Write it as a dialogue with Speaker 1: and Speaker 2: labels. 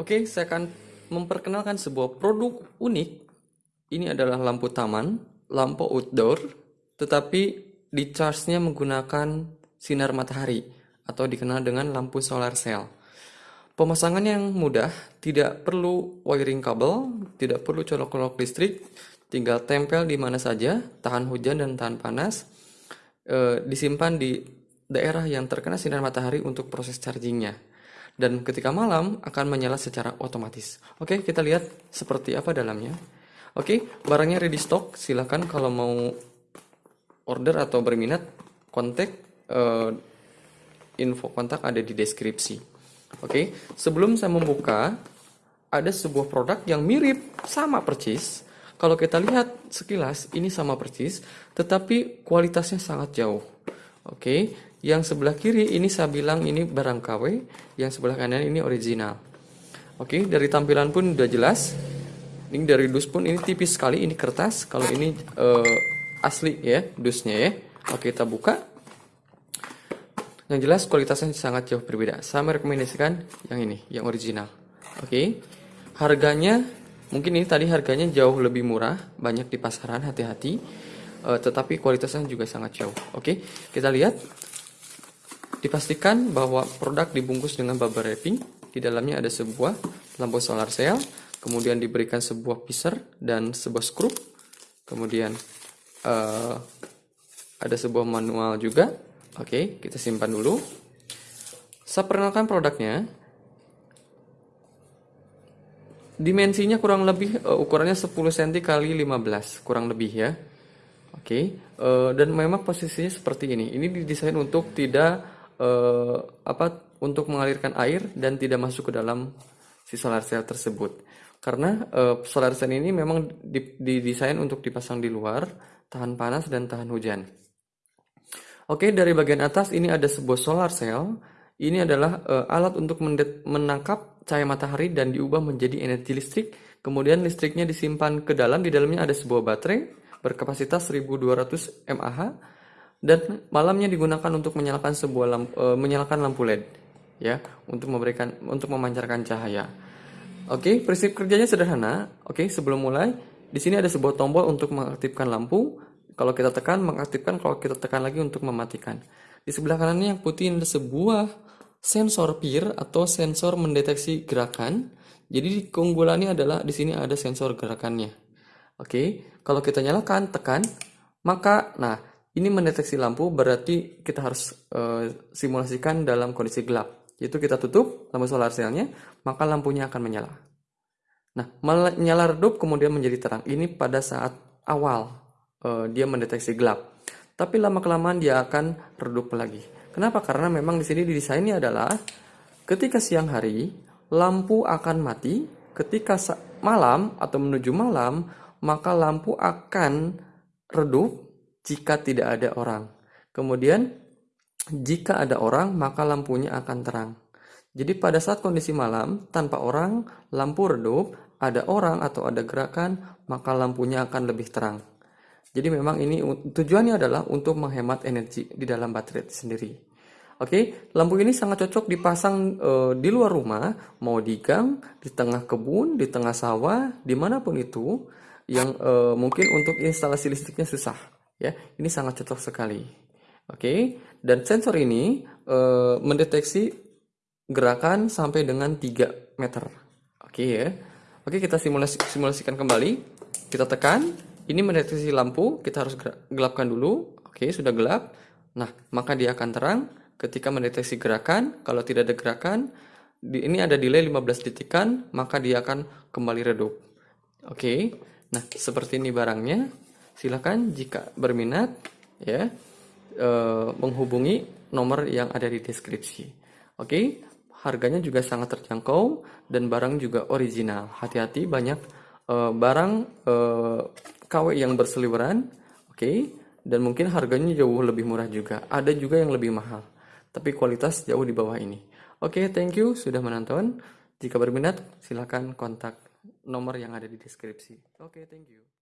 Speaker 1: Oke, saya akan memperkenalkan sebuah produk unik. Ini adalah lampu taman, lampu outdoor, tetapi di charge-nya menggunakan sinar matahari atau dikenal dengan lampu solar cell. Pemasangan yang mudah, tidak perlu wiring kabel, tidak perlu colok-colok listrik, tinggal tempel di mana saja, tahan hujan dan tahan panas, e, disimpan di daerah yang terkena sinar matahari untuk proses chargingnya. Dan ketika malam akan menyala secara otomatis. Oke, kita lihat seperti apa dalamnya. Oke, barangnya ready stock. Silahkan kalau mau order atau berminat, kontak uh, info kontak ada di deskripsi. Oke, sebelum saya membuka, ada sebuah produk yang mirip sama persis. Kalau kita lihat sekilas, ini sama persis, tetapi kualitasnya sangat jauh. Oke, yang sebelah kiri ini saya bilang ini barang KW, yang sebelah kanan ini original. Oke, dari tampilan pun udah jelas. Ini dari dus pun ini tipis sekali, ini kertas. Kalau ini uh, asli ya, dusnya ya. Oke, kita buka. Yang jelas kualitasnya sangat jauh berbeda. Saya merekomendasikan yang ini, yang original. Oke. Harganya mungkin ini tadi harganya jauh lebih murah, banyak di pasaran, hati-hati. Uh, tetapi kualitasnya juga sangat jauh. Oke, kita lihat Dipastikan bahwa produk dibungkus dengan bubble wrapping. Di dalamnya ada sebuah lampu solar cell, kemudian diberikan sebuah pisar dan sebuah skrup. Kemudian uh, ada sebuah manual juga. Oke, kita simpan dulu. Saya perkenalkan produknya. Dimensinya kurang lebih uh, ukurannya 10 cm kali 15, kurang lebih ya. Oke, uh, dan memang posisinya seperti ini. Ini didesain untuk tidak uh, apa untuk mengalirkan air dan tidak masuk ke dalam si solar cell tersebut. Karena uh, solar cell ini memang didesain untuk dipasang di luar, tahan panas dan tahan hujan. Oke, dari bagian atas ini ada sebuah solar cell. Ini adalah uh, alat untuk menangkap cahaya matahari dan diubah menjadi energi listrik. Kemudian listriknya disimpan ke dalam. Di dalamnya ada sebuah baterai berkapasitas 1200 mAh dan malamnya digunakan untuk menyalakan sebuah lampu, e, menyalakan lampu LED ya untuk memberikan untuk memancarkan cahaya. Oke, prinsip kerjanya sederhana. Oke, sebelum mulai di sini ada sebuah tombol untuk mengaktifkan lampu. Kalau kita tekan mengaktifkan, kalau kita tekan lagi untuk mematikan. Di sebelah kanannya yang putih ada sebuah sensor peer atau sensor mendeteksi gerakan. Jadi keunggulannya adalah di sini ada sensor gerakannya. Oke, kalau kita nyalakan, tekan, maka nah ini mendeteksi lampu berarti kita harus uh, simulasikan dalam kondisi gelap. Yaitu kita tutup lampu solar cellnya, maka lampunya akan menyala. Nah, menyala redup kemudian menjadi terang. Ini pada saat awal uh, dia mendeteksi gelap. Tapi lama-kelamaan dia akan redup lagi. Kenapa? Karena memang di sini didesainnya adalah ketika siang hari lampu akan mati, ketika malam atau menuju malam maka lampu akan redup jika tidak ada orang. Kemudian, jika ada orang, maka lampunya akan terang. Jadi pada saat kondisi malam, tanpa orang, lampu redup, ada orang atau ada gerakan, maka lampunya akan lebih terang. Jadi memang ini tujuannya adalah untuk menghemat energi di dalam baterai sendiri. Oke, lampu ini sangat cocok dipasang e, di luar rumah, mau di gang, di tengah kebun, di tengah sawah, di mana pun itu, yang e, mungkin untuk instalasi listriknya susah ya ini sangat cocok sekali. Oke dan sensor ini e, mendeteksi gerakan sampai dengan 3 meter. Oke ya. Oke kita simulasi simulasikan kembali. Kita tekan ini mendeteksi lampu kita harus gelapkan dulu. Oke sudah gelap. Nah maka dia akan terang. Ketika mendeteksi gerakan kalau tidak ada gerakan di, ini ada delay 15 detikan maka dia akan kembali redup. Oke. Nah seperti ini barangnya silakan jika berminat ya eh, menghubungi nomor yang ada di deskripsi. Oke, harganya juga sangat terjangkau dan barang juga original. Hati-hati banyak eh, barang eh, KW yang berseliweran, oke, dan mungkin harganya jauh lebih murah juga. Ada juga yang lebih mahal, tapi kualitas jauh di bawah ini. Oke, thank you sudah menonton. Jika berminat, silakan kontak nomor yang ada di deskripsi. Oke, thank you.